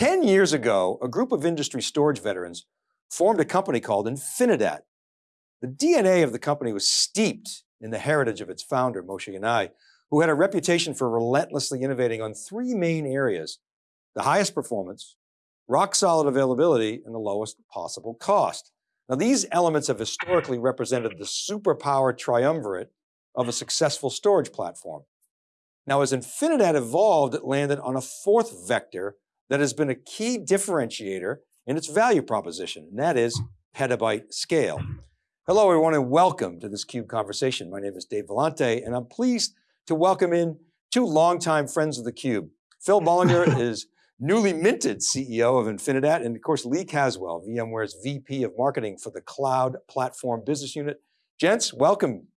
10 years ago, a group of industry storage veterans formed a company called Infinidat. The DNA of the company was steeped in the heritage of its founder, Moshe Yanai, who had a reputation for relentlessly innovating on three main areas, the highest performance, rock solid availability, and the lowest possible cost. Now these elements have historically represented the superpower triumvirate of a successful storage platform. Now as Infinidat evolved, it landed on a fourth vector that has been a key differentiator in its value proposition, and that is petabyte scale. Hello everyone and welcome to this CUBE conversation. My name is Dave Vellante and I'm pleased to welcome in two longtime friends of theCUBE. Phil Bullinger is newly minted CEO of Infinidat, and of course, Lee Caswell, VMware's VP of Marketing for the Cloud Platform Business Unit. Gents, welcome.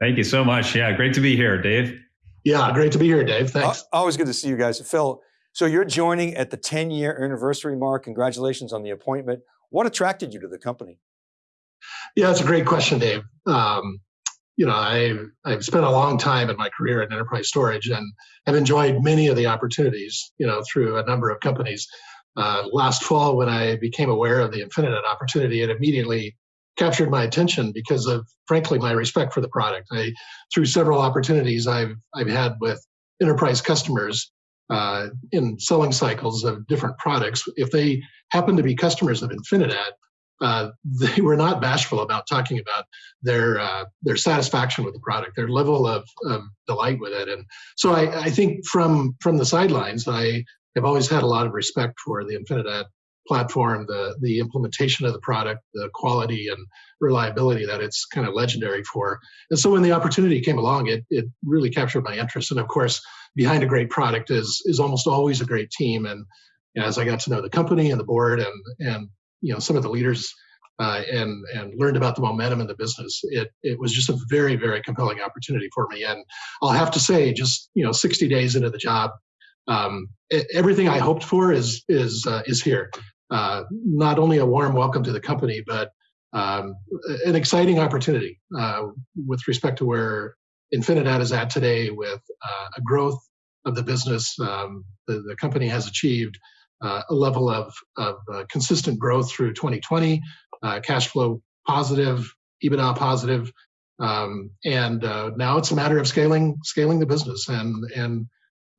Thank you so much. Yeah, great to be here, Dave. Yeah, great to be here, Dave. Thanks. Always good to see you guys. Phil, so you're joining at the 10 year anniversary mark. Congratulations on the appointment. What attracted you to the company? Yeah, that's a great question, Dave. Um, you know, I've, I've spent a long time in my career in enterprise storage and have enjoyed many of the opportunities, you know, through a number of companies. Uh, last fall, when I became aware of the Infinidat opportunity, it immediately captured my attention because of, frankly, my respect for the product. I, through several opportunities I've, I've had with enterprise customers uh, in selling cycles of different products, if they happen to be customers of Infinidat, uh, they were not bashful about talking about their uh, their satisfaction with the product, their level of, of delight with it, and so I, I, think from from the sidelines, I have always had a lot of respect for the Infinidat platform, the the implementation of the product, the quality and reliability that it's kind of legendary for. And so when the opportunity came along, it it really captured my interest. And of course, behind a great product is is almost always a great team. And as I got to know the company and the board and and you know some of the leaders uh, and and learned about the momentum in the business. It it was just a very very compelling opportunity for me. And I'll have to say, just you know, 60 days into the job, um, everything I hoped for is is uh, is here. Uh, not only a warm welcome to the company, but um, an exciting opportunity uh, with respect to where Infinidat is at today, with uh, a growth of the business um, the, the company has achieved uh, a level of, of uh, consistent growth through 2020, uh, cash flow positive, EBITDA positive, um, and now it's a matter of scaling scaling the business, and and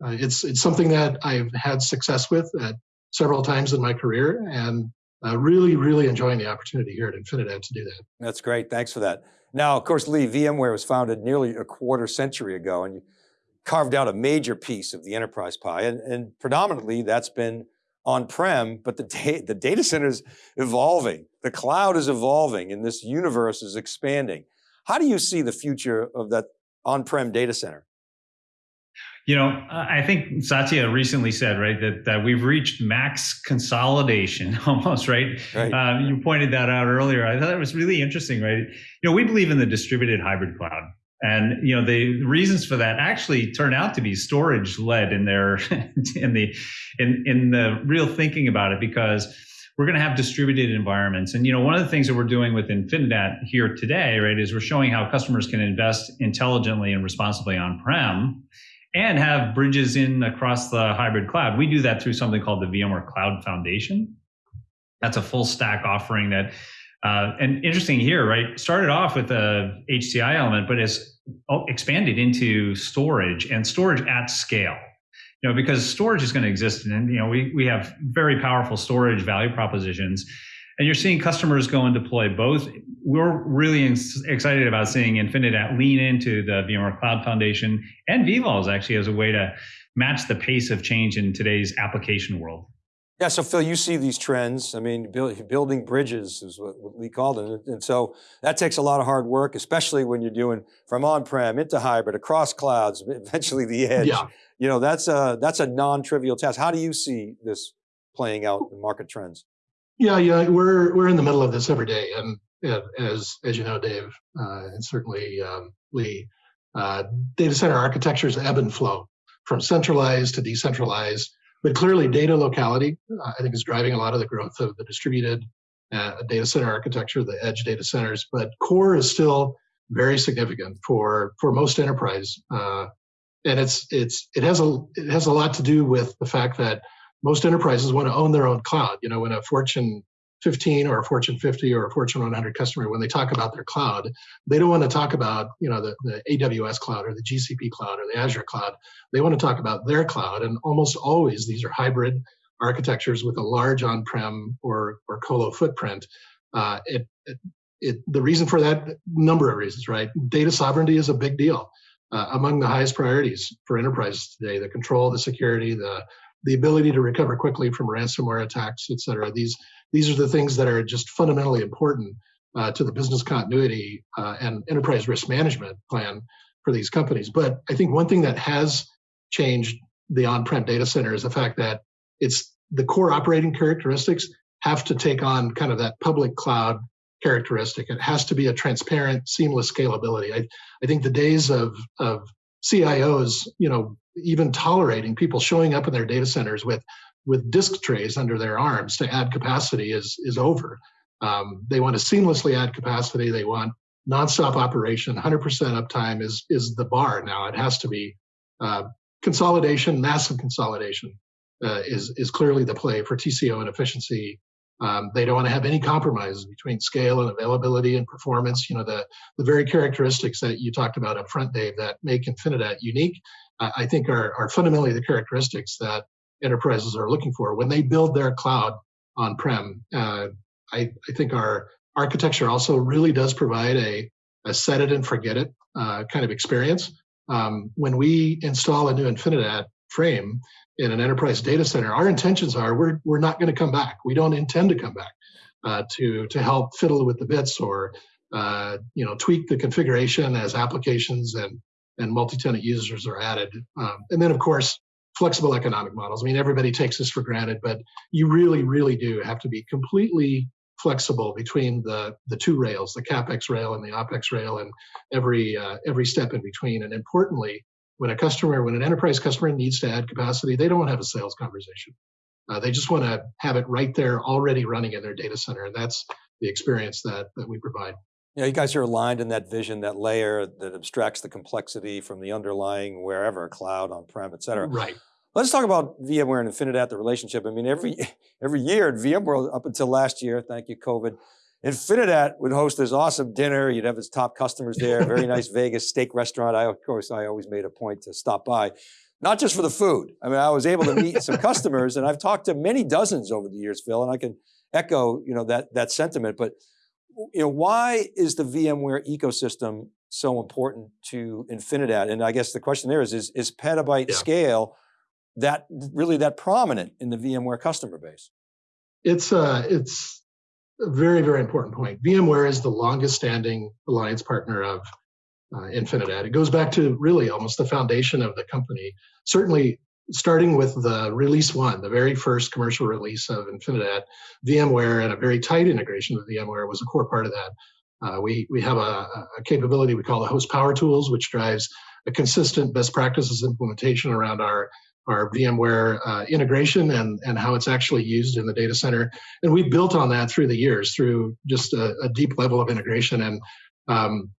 it's it's something that I've had success with at several times in my career, and uh, really really enjoying the opportunity here at Infinidat to do that. That's great. Thanks for that. Now, of course, Lee, VMware was founded nearly a quarter century ago, and you carved out a major piece of the enterprise pie, and, and predominantly that's been on-prem, but the, da the data center is evolving. The cloud is evolving and this universe is expanding. How do you see the future of that on-prem data center? You know, I think Satya recently said, right, that, that we've reached max consolidation almost, right? right. Um, you pointed that out earlier. I thought it was really interesting, right? You know, we believe in the distributed hybrid cloud. And you know the reasons for that actually turn out to be storage led in their in the in in the real thinking about it because we're going to have distributed environments. And you know one of the things that we're doing with Infinidat here today, right, is we're showing how customers can invest intelligently and responsibly on prem and have bridges in across the hybrid cloud. We do that through something called the VMware Cloud Foundation. That's a full stack offering that uh, and interesting here, right? Started off with a HCI element, but has expanded into storage and storage at scale. You know, because storage is going to exist, and you know, we we have very powerful storage value propositions, and you're seeing customers go and deploy both. We're really excited about seeing Infinidat lean into the VMware Cloud Foundation and vVols actually as a way to match the pace of change in today's application world. Yeah, so Phil, you see these trends. I mean, build, building bridges is what, we called it. And so that takes a lot of hard work, especially when you're doing from on-prem into hybrid, across clouds, eventually the edge. Yeah. You know, that's a, that's a non-trivial task. How do you see this playing out in market trends? Yeah, yeah, we're, we're in the middle of this every day. And as, as you know, Dave, uh, and certainly um, Lee, uh, data center architectures ebb and flow from centralized to decentralized but clearly, data locality, uh, I think, is driving a lot of the growth of the distributed uh, data center architecture, the edge data centers. But core is still very significant for for most enterprise, uh, and it's it's it has a it has a lot to do with the fact that most enterprises want to own their own cloud. You know, when a Fortune 15 or a Fortune 50 or a Fortune 100 customer, when they talk about their cloud, they don't want to talk about, you know, the, the AWS cloud or the GCP cloud or the Azure cloud. They want to talk about their cloud. And almost always these are hybrid architectures with a large on-prem or, or colo footprint. Uh, it, it, it, the reason for that, number of reasons, right? Data sovereignty is a big deal. Uh, among the highest priorities for enterprises today, the control, the security, the the ability to recover quickly from ransomware attacks, et cetera. These these are the things that are just fundamentally important uh, to the business continuity uh, and enterprise risk management plan for these companies. But I think one thing that has changed the on-prem data center is the fact that it's the core operating characteristics have to take on kind of that public cloud characteristic. It has to be a transparent, seamless scalability. I, I think the days of, of CIOs, you know, even tolerating people showing up in their data centers with with disk trays under their arms to add capacity is is over. Um, they want to seamlessly add capacity. They want nonstop operation. 100% uptime is is the bar now. It has to be uh, consolidation, massive consolidation uh, is is clearly the play for TCO and efficiency. Um, they don't want to have any compromises between scale and availability and performance. You know the the very characteristics that you talked about up front, Dave, that make Infinidat unique. I think are are fundamentally the characteristics that enterprises are looking for when they build their cloud on prem. Uh, I, I, think our architecture also really does provide a, a set it and forget it uh, kind of experience. Um, when we install a new Infinidat frame in an enterprise data center, our intentions are we're, we're not going to come back. We don't intend to come back uh, to, to help fiddle with the bits or uh, you know tweak the configuration as applications and, and multi-tenant users are added. Um, and then of course, flexible economic models. I mean, everybody takes this for granted, but you really, really do have to be completely flexible between the the two rails, the capex rail and the opex rail, and every uh, every step in between. And importantly, when a customer, when an enterprise customer needs to add capacity, they don't have a sales conversation. Uh, they just want to have it right there, already running in their data center, and that's the experience that that we provide. Yeah, you guys are aligned in that vision, that layer that abstracts the complexity from the underlying wherever, cloud, on-prem, et cetera. Right. Let's talk about VMware and Infinidat, the relationship. I mean, every every year at VMworld, up until last year, thank you, COVID, Infinidat would host this awesome dinner. You'd have his top customers there, very nice Vegas steak restaurant. I, of course, I always made a point to stop by, not just for the food. I mean, I was able to meet some customers and I've talked to many dozens over the years, Phil, and I can echo, you know, that, that sentiment. But, you know, why is the VMware ecosystem so important to Infinidat? And I guess the question there is, is, is petabyte yeah. scale that really that prominent in the VMware customer base? It's uh, it's a very very important point. VMware is the longest standing alliance partner of uh, Infinidat. It goes back to really almost the foundation of the company. Certainly, starting with the release one, the very first commercial release of Infinidat, VMware and a very tight integration with VMware was a core part of that. Uh, we we have a, a, capability we call the host power tools, which drives a consistent best practices implementation around our our VMware uh, integration and, and how it's actually used in the data center. And we've built on that through the years through just a, a deep level of integration. And um,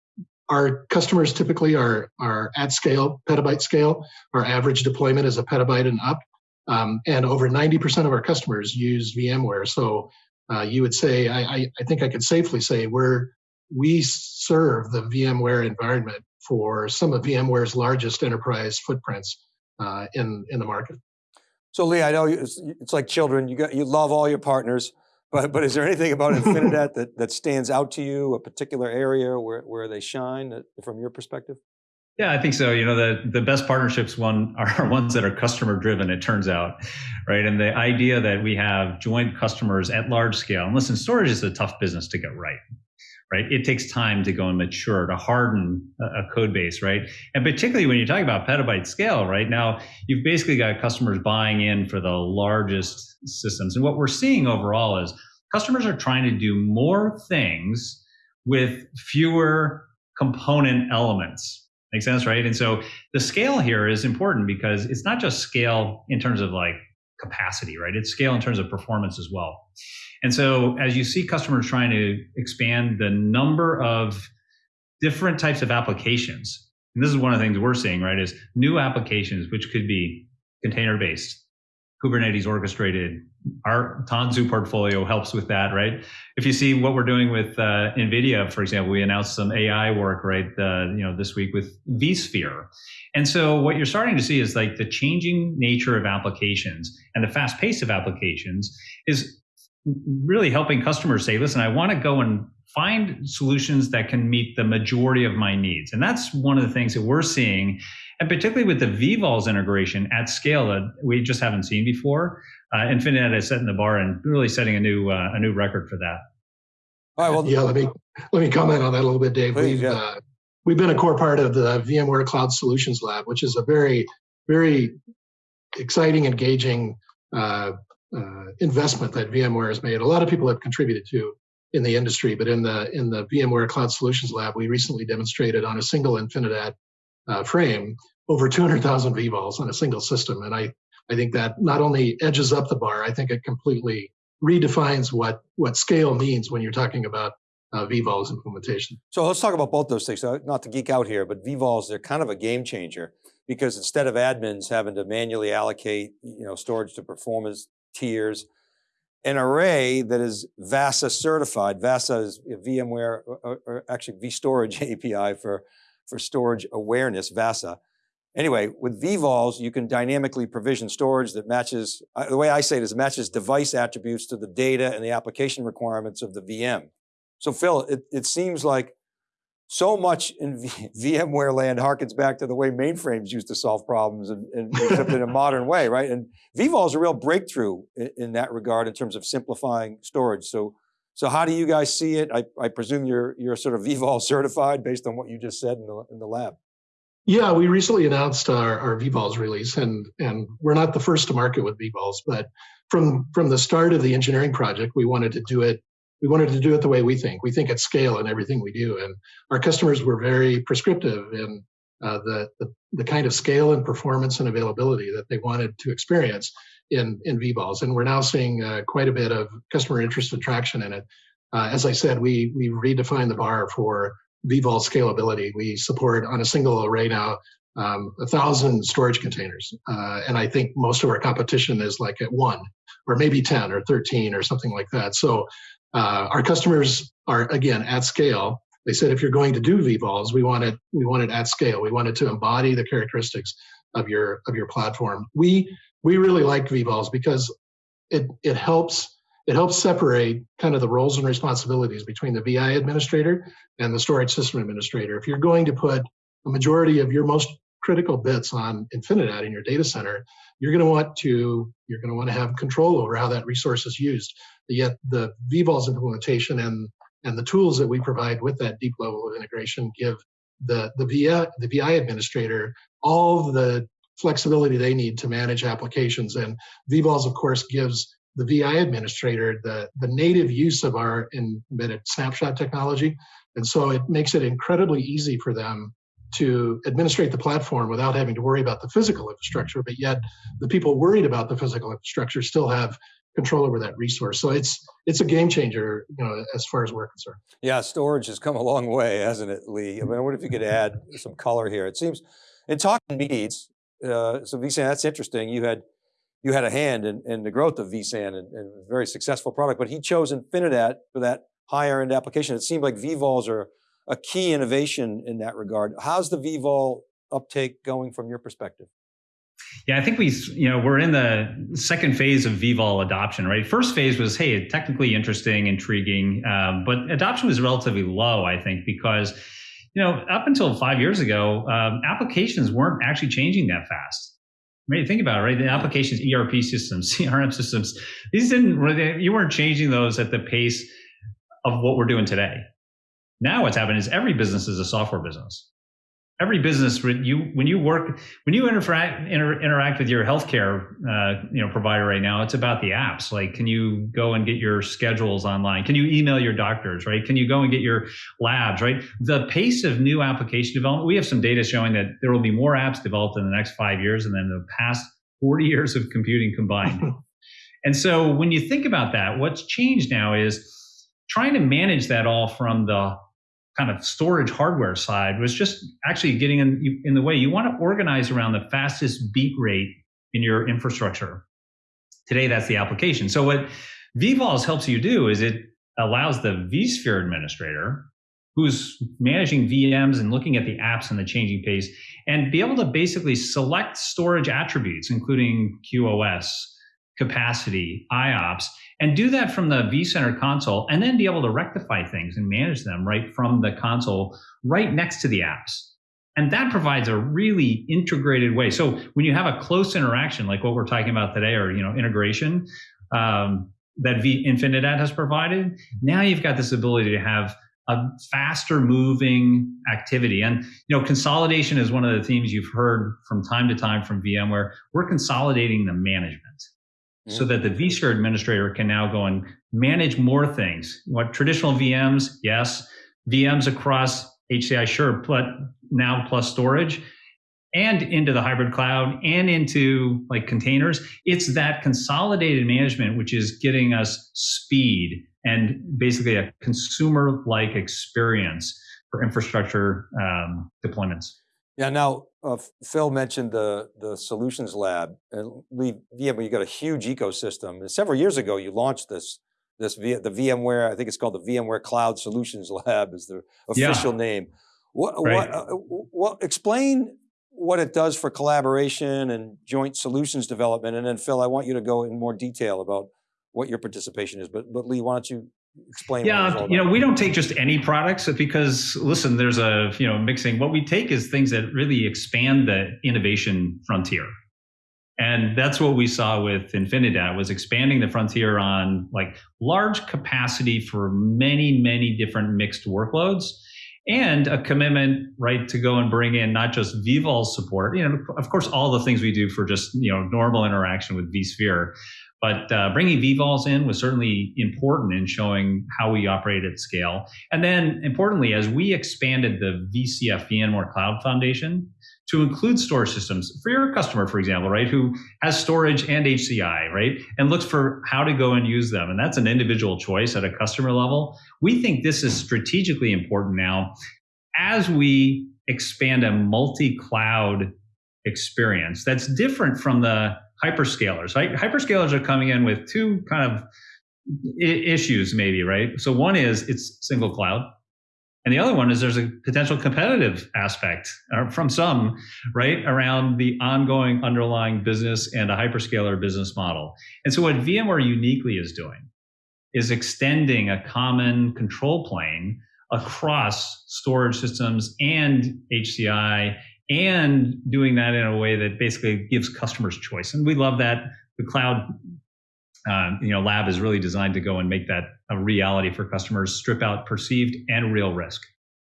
our customers typically are, are at scale, petabyte scale. Our average deployment is a petabyte and up. Um, and over 90% of our customers use VMware. So uh, you would say, I, I, think I could safely say we're, we serve the VMware environment for some of VMware's largest enterprise footprints uh, in in the market. So Lee, I know it's, it's, like children. You got you love all your partners, but but is there anything about Infinidat that that stands out to you? A particular area where where they shine uh, from your perspective? Yeah, I think so. You know, the the best partnerships one are ones that are customer driven. It turns out, right? And the idea that we have joint customers at large scale. And listen, storage is a tough business to get right right? It takes time to go and mature, to harden a, code base, right? And particularly when you talk about petabyte scale, right? Now, you've basically got customers buying in for the largest systems. And what we're seeing overall is customers are trying to do more things with fewer component elements. Make sense, right? And so the scale here is important because it's not just scale in terms of like capacity, right? It's scale in terms of performance as well. And so as you see customers trying to expand the number of different types of applications, and this is one of the things we're seeing, right, is new applications, which could be container based, Kubernetes orchestrated. Our Tanzu portfolio helps with that, right? If you see what we're doing with uh, NVIDIA, for example, we announced some AI work, right, uh, you know, this week with vSphere. And so what you're starting to see is like the changing nature of applications and the fast pace of applications is really helping customers say, listen, I want to go and find solutions that can meet the majority of my needs. And that's one of the things that we're seeing, and particularly with the vVols integration at scale that we just haven't seen before. Uh, Infinidat is setting the bar and really setting a new uh, a new record for that. All right. Well, yeah. Let me let me comment on that a little bit, Dave. Please, we've yeah. uh, we've been a core part of the VMware Cloud Solutions Lab, which is a very very exciting, engaging uh, uh, investment that VMware has made. A lot of people have contributed to in the industry, but in the in the VMware Cloud Solutions Lab, we recently demonstrated on a single Infinidat uh, frame over 200,000 vVols on a single system, and I I think that not only edges up the bar, I think it completely redefines what what scale means when you're talking about uh, vVols implementation. So let's talk about both those things. Not to geek out here, but vVols they're kind of a game changer because instead of admins having to manually allocate you know storage to performance tiers, an array that is VASA certified. VASA is VMware, or, or actually vStorage API for, for storage awareness, VASA. Anyway, with vVols, you can dynamically provision storage that matches, uh, the way I say it is matches device attributes to the data and the application requirements of the VM. So Phil, it, it seems like so much in v VMware land harkens back to the way mainframes used to solve problems and, and except in a modern way, right? And vVol is a real breakthrough in, in, that regard in terms of simplifying storage. So, so how do you guys see it? I, I presume you're, you're sort of vVol certified based on what you just said in the, in the lab. Yeah, we recently announced our, our vVols release and, and we're not the first to market with vVols, but from, from the start of the engineering project, we wanted to do it we wanted to do it the way we think. We think at scale in everything we do, and our customers were very prescriptive in uh, the, the, the kind of scale and performance and availability that they wanted to experience in in vVols. And we're now seeing uh, quite a bit of customer interest and traction in it. Uh, as I said, we we redefined the bar for vVol scalability. We support on a single array now um, a thousand storage containers, uh, and I think most of our competition is like at one or maybe 10 or 13 or something like that. So uh, our customers are again at scale. They said if you're going to do vVols, we want it we want it at scale. We want it to embody the characteristics of your of your platform. We we really like vVols because it it helps it helps separate kind of the roles and responsibilities between the VI administrator and the storage system administrator. If you're going to put a majority of your most critical bits on Infinidat in your data center, you're going to want to you're going to want to have control over how that resource is used. Yet the vVols implementation and and the tools that we provide with that deep level of integration give the the VI the VI administrator all the flexibility they need to manage applications. And vVols, of course, gives the VI administrator the, the native use of our embedded snapshot technology. And so it makes it incredibly easy for them to administrate the platform without having to worry about the physical infrastructure, but yet the people worried about the physical infrastructure still have control over that resource. So it's it's a game changer, you know, as far as we're concerned. Yeah, storage has come a long way, hasn't it, Lee? I mean, I wonder if you could add some color here. It seems, in talking needs, uh, so vSAN, that's interesting. You had you had a hand in, in the growth of vSAN and, and very successful product, but he chose Infinidat for that higher end application. It seemed like vVols are a key innovation in that regard. How's the vVol uptake going from your perspective? Yeah, I think we, you know, we're in the second phase of vVol adoption, right? First phase was, hey, technically interesting, intriguing, um, but adoption was relatively low, I think, because, you know, up until five years ago, um, applications weren't actually changing that fast. I mean, think about it, right? The applications, ERP systems, CRM systems, these didn't really, you weren't changing those at the pace of what we're doing today. Now what's happened is every business is a software business. Every business, you when you work, when you interact inter, interact with your healthcare, uh, you know, provider right now, it's about the apps. Like, can you go and get your schedules online? Can you email your doctors? Right? Can you go and get your labs? Right? The pace of new application development. We have some data showing that there will be more apps developed in the next five years than in the past 40 years of computing combined. and so, when you think about that, what's changed now is trying to manage that all from the kind of storage hardware side was just actually getting in, in the way. You want to organize around the fastest beat rate in your infrastructure. Today, that's the application. So what vVols helps you do is it allows the vSphere administrator who's managing VMs and looking at the apps and the changing pace and be able to basically select storage attributes, including QoS, capacity, IOPS, and do that from the vCenter console and then be able to rectify things and manage them right from the console right next to the apps. And that provides a really integrated way. So when you have a close interaction, like what we're talking about today, or you know, integration um, that v- Infinidat has provided, now you've got this ability to have a faster moving activity. And you know, consolidation is one of the themes you've heard from time to time from VMware. We're consolidating the management mm-hmm. so that the vSphere administrator can now go and manage more things. What traditional VMs, yes, VMs across HCI, sure, but now plus storage and into the hybrid cloud and into like containers. It's that consolidated management which is getting us speed and basically a consumer like experience for infrastructure um, deployments. Yeah. Now, uh, Phil mentioned the the solutions lab, and we yeah, but you got a huge ecosystem. And several years ago, you launched this this v, the VMware. I think it's called the VMware Cloud Solutions Lab is the official yeah. name. What, right. what, uh, what, explain what it does for collaboration and joint solutions development. And then Phil, I want you to go in more detail about what your participation is. But, but Lee, why don't you explain? Yeah, you know, we don't take just any products because listen, there's a, you know, mixing. What we take is things that really expand the innovation frontier. And that's what we saw with Infinidat was expanding the frontier on like large capacity for many, many different mixed workloads and a commitment, right, to go and bring in not just vVol support, you know, of course, all the things we do for just, you know, normal interaction with vSphere, but uh, bringing vVols in was certainly important in showing how we operate at scale. And then importantly, as we expanded the VCF VMware Cloud Foundation, to include storage systems for your customer, for example, right, who has storage and HCI, right, and looks for how to go and use them. And that's an individual choice at a customer level. We think this is strategically important now as we expand a multi cloud experience that's different from the hyperscalers. Hyperscalers are coming in with two kind of issues, maybe, right? So one is it's single cloud and the other one is there's a potential competitive aspect uh, from some, right, around the ongoing underlying business and a hyperscaler business model. And so what VMware uniquely is doing is extending a common control plane across storage systems and HCI and doing that in a way that basically gives customers choice. And we love that the cloud um, you know, lab is really designed to go and make that a reality for customers, strip out perceived and real risk.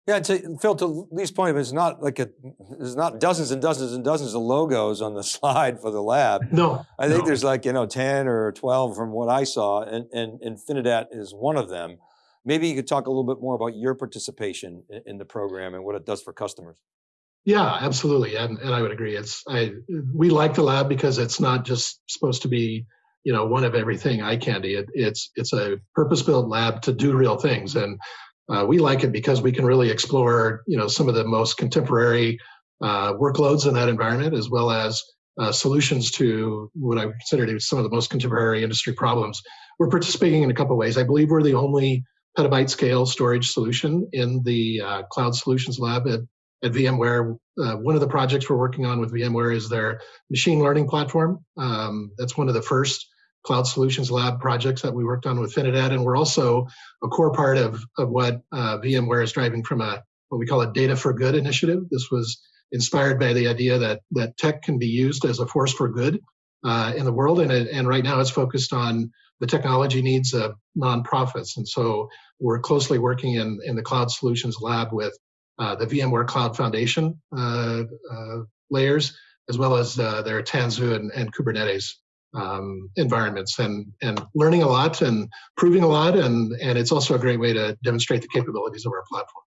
Yeah, to, Phil, to Lee's point, it's not like a, there's not dozens and dozens and dozens of logos on the slide for the lab. No, I think no. there's like you know ten or twelve from what I saw, and and Infinidat is one of them. Maybe you could talk a little bit more about your participation in, in the program and what it does for customers. Yeah, absolutely, and and I would agree. It's I we like the lab because it's not just supposed to be you know one of everything eye candy. It, it's it's a purpose-built lab to do real things, and uh, we like it because we can really explore you know some of the most contemporary uh, workloads in that environment, as well as uh, solutions to what I consider to be some of the most contemporary industry problems. We're participating in a couple ways. I believe we're the only petabyte scale storage solution in the uh, Cloud Solutions Lab at, at VMware. Uh, one of the projects we're working on with VMware is their machine learning platform. Um, that's one of the first Cloud Solutions Lab projects that we worked on with Infinidat, and we're also a core part of, of what uh, VMware is driving from a what we call a data for good initiative. This was inspired by the idea that that tech can be used as a force for good uh, in the world, and and right now it's focused on the technology needs of nonprofits, and so we're closely working in in the Cloud Solutions Lab with uh, the VMware Cloud Foundation uh, uh, layers, as well as uh, their Tanzu and, and Kubernetes um, environments and and learning a lot and proving a lot and and it's also a great way to demonstrate the capabilities of our platform.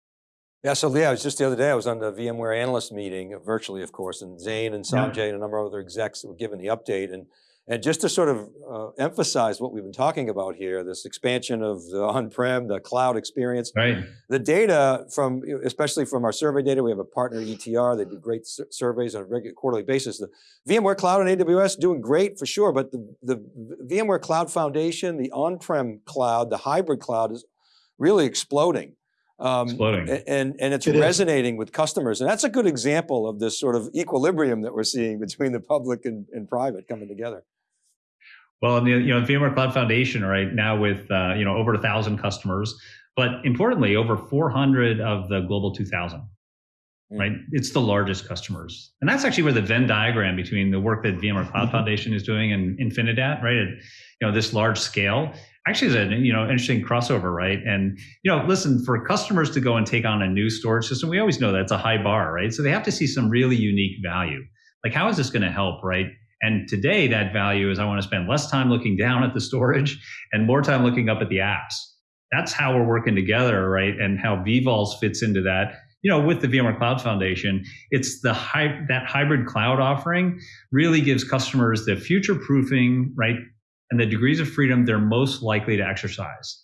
Yeah, so Lee, I was just the other day, I was on the VMware analyst meeting, virtually of course, and Zane and Sanjay yeah. and a number of other execs were given the update. And And just to sort of uh, emphasize what we've been talking about here, this expansion of the on-prem, the cloud experience, right. the data from, especially from our survey data, we have a partner ETR, they do great surveys on a regular quarterly basis. The VMware Cloud and AWS doing great for sure, but the, the VMware Cloud Foundation, the on-prem cloud, the hybrid cloud is really exploding. Um, exploding. And, and it's it resonating is. with customers. And that's a good example of this sort of equilibrium that we're seeing between the public and, and private coming together. Well, you know, VMware Cloud Foundation right now with uh, you know over a thousand customers, but importantly, over 400 of the global 2,000. Mm. Right, it's the largest customers, and that's actually where the Venn diagram between the work that VMware Cloud mm-hmm. Foundation is doing and Infinidat, right, at you know this large scale, actually is a you know interesting crossover, right? And you know, listen, for customers to go and take on a new storage system, we always know that's a high bar, right? So they have to see some really unique value. Like, how is this going to help, right? And today, that value is I want to spend less time looking down at the storage and more time looking up at the apps. That's how we're working together, right? And how vVols fits into that. You know, with the VMware Cloud Foundation, it's the hy- that hybrid cloud offering really gives customers the future proofing, right, and the degrees of freedom they're most likely to exercise.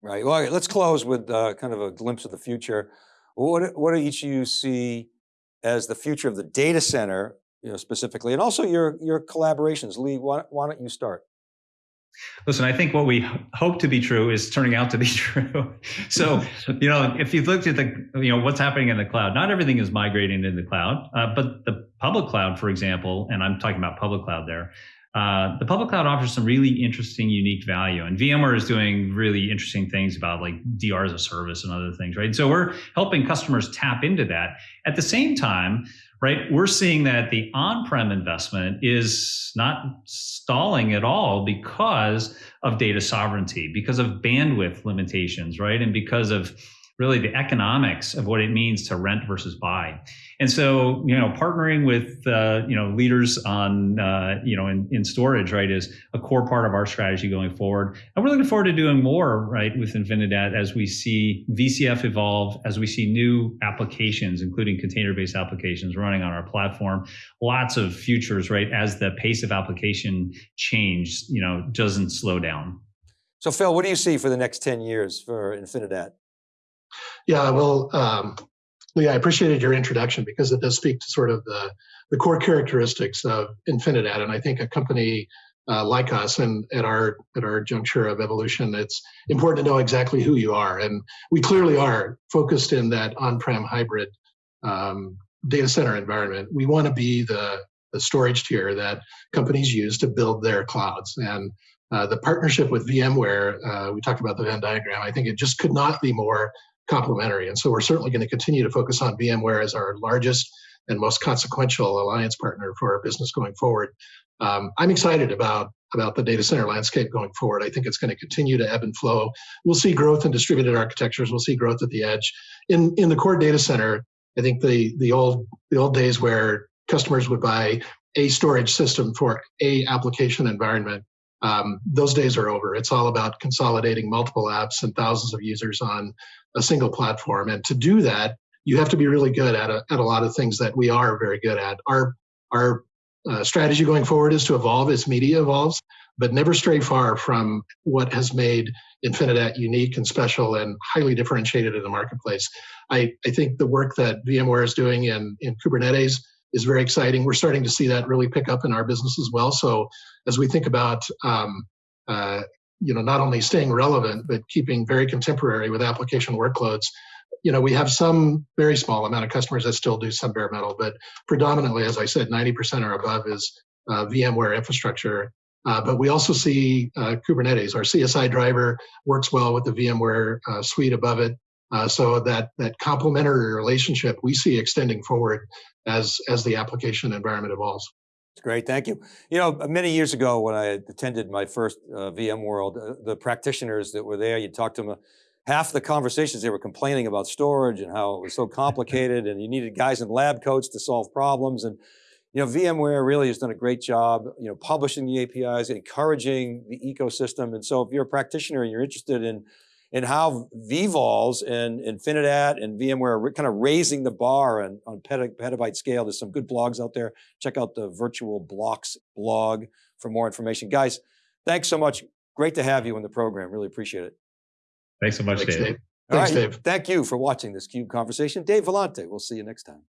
Right. Well, let's close with uh, kind of a glimpse of the future. What, what do each of you see as the future of the data center you know, specifically, and also your your collaborations. Lee, why, why don't you start? Listen, I think what we hope to be true is turning out to be true. so, you know, if you've looked at the, you know, what's happening in the cloud, not everything is migrating to the cloud, uh, but the public cloud, for example, and I'm talking about public cloud there, uh, the public cloud offers some really interesting, unique value. And VMware is doing really interesting things about like DR as a service and other things, right? So we're helping customers tap into that. At the same time, right, we're seeing that the on-prem investment is not stalling at all because of data sovereignty, because of bandwidth limitations, right? And because of really the economics of what it means to rent versus buy. And so, you know, partnering with, uh, you know, leaders on, uh, you know, in, in storage, right, is a core part of our strategy going forward. And we're looking forward to doing more, right, with Infinidat as we see VCF evolve, as we see new applications, including container-based applications running on our platform. Lots of futures, right, as the pace of application change, you know, doesn't slow down. So Phil, what do you see for the next 10 years for Infinidat? Yeah, well, um, Lee, I appreciated your introduction because it does speak to sort of the, the core characteristics of Infinidat. And I think a company uh, like us and at our at our juncture of evolution, it's important to know exactly who you are. And we clearly are focused in that on-prem hybrid um, data center environment. We want to be the, the storage tier that companies use to build their clouds. And uh, the partnership with VMware, uh, we talked about the Venn diagram, I think it just could not be more complementary. And so we're certainly going to continue to focus on VMware as our largest and most consequential alliance partner for our business going forward. Um, I'm excited about about the data center landscape going forward. I think it's going to continue to ebb and flow. We'll see growth in distributed architectures. We'll see growth at the edge. In in the core data center, I think the the old the old days where customers would buy a storage system for a application environment um, those days are over. It's all about consolidating multiple apps and thousands of users on a single platform. And to do that, you have to be really good at a, at a lot of things that we are very good at. Our our uh, strategy going forward is to evolve as media evolves, but never stray far from what has made Infinidat unique and special and highly differentiated in the marketplace. I, I think the work that VMware is doing in, in Kubernetes is very exciting. We're starting to see that really pick up in our business as well. So as we think about um, uh, you know not only staying relevant but keeping very contemporary with application workloads you know we have some very small amount of customers that still do some bare metal but predominantly as i said 90% or above is uh, vmware infrastructure uh, but we also see uh, kubernetes our csi driver works well with the vmware uh, suite above it uh, so that that complementary relationship we see extending forward as as the application environment evolves. Great, thank you. You know, many years ago when I attended my first uh, VMworld, uh, the practitioners that were there, you talked to them, uh, half the conversations they were complaining about storage and how it was so complicated and you needed guys in lab coats to solve problems. And you know, VMware really has done a great job, you know, publishing the APIs, encouraging the ecosystem. And so if you're a practitioner and you're interested in and how vVols and Infinidat and VMware are kind of raising the bar on, on petabyte scale. There's some good blogs out there. Check out the Virtual Blocks blog for more information. Guys, thanks so much. Great to have you in the program. Really appreciate it. Thanks so much, Thanks, Dave. Dave. Thanks, All right. Dave. Thank you for watching this CUBE conversation. Dave Vellante, we'll see you next time.